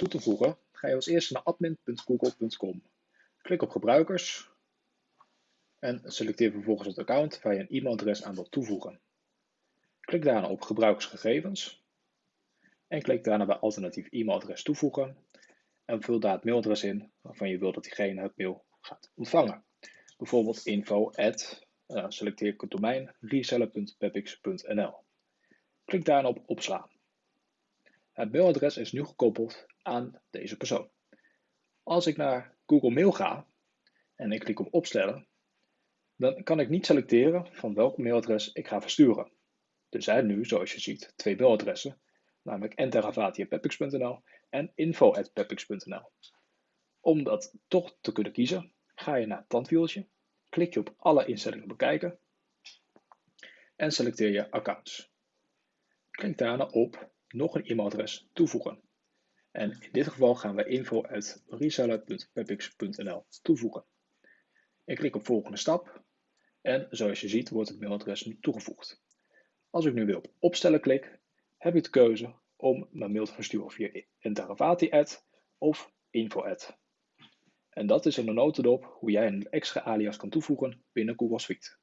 toe te voegen, ga je als eerste naar admin.google.com. Klik op gebruikers en selecteer vervolgens het account waar je een e-mailadres aan wilt toevoegen. Klik daarna op gebruikersgegevens en klik daarna bij alternatief e-mailadres toevoegen en vul daar het mailadres in waarvan je wilt dat diegene het mail gaat ontvangen. Bijvoorbeeld info uh, selecteer ik het domein reseller.pepix.nl. Klik daarna op opslaan. Het mailadres is nu gekoppeld aan deze persoon. Als ik naar Google Mail ga en ik klik op opstellen, dan kan ik niet selecteren van welk mailadres ik ga versturen. Er zijn nu, zoals je ziet, twee mailadressen, namelijk enterravati.pepix.nl en info.pepix.nl. Om dat toch te kunnen kiezen, ga je naar het tandwieltje, klik je op alle instellingen bekijken en selecteer je accounts. Klik daarna op nog een e-mailadres toevoegen. En in dit geval gaan we info.reseller.pepix.nl toevoegen. Ik klik op volgende stap en zoals je ziet wordt het mailadres nu toegevoegd. Als ik nu weer op opstellen klik, heb ik de keuze om mijn mail te versturen via Interavati ad of info ad. En dat is in de notendop hoe jij een extra alias kan toevoegen binnen Google Suite.